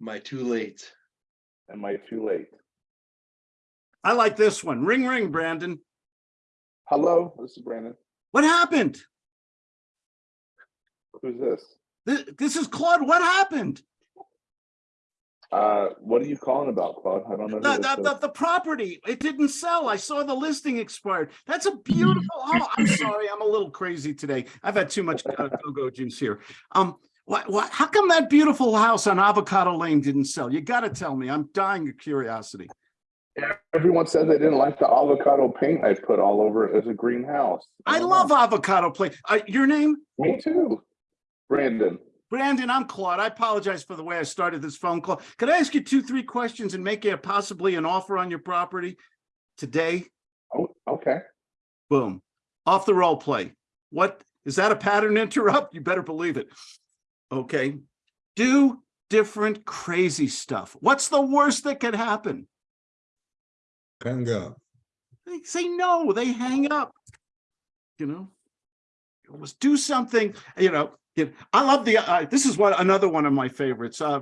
Am I too late? Am I too late? I like this one. Ring, ring, Brandon. Hello, this is Brandon. What happened? Who's this? This, this is Claude. What happened? Uh, what are you calling about, Claude? I don't know. The, the, the, the property, it didn't sell. I saw the listing expired. That's a beautiful, oh, I'm sorry, I'm a little crazy today. I've had too much uh, go-go juice here. Um, what, what, how come that beautiful house on Avocado Lane didn't sell? You gotta tell me. I'm dying of curiosity. Everyone said they didn't like the avocado paint I put all over it as a greenhouse. I don't love know. avocado paint. Uh, your name? Me too. Brandon. Brandon, I'm Claude. I apologize for the way I started this phone call. Could I ask you two, three questions and make you possibly an offer on your property today? Oh, okay. Boom. Off the role play. What, is that a pattern interrupt? You better believe it. Okay. Do different crazy stuff. What's the worst that could happen? Hang up. They say no, they hang up. You know? Let's do something, you know, I love the, uh, this is what, another one of my favorites. Uh,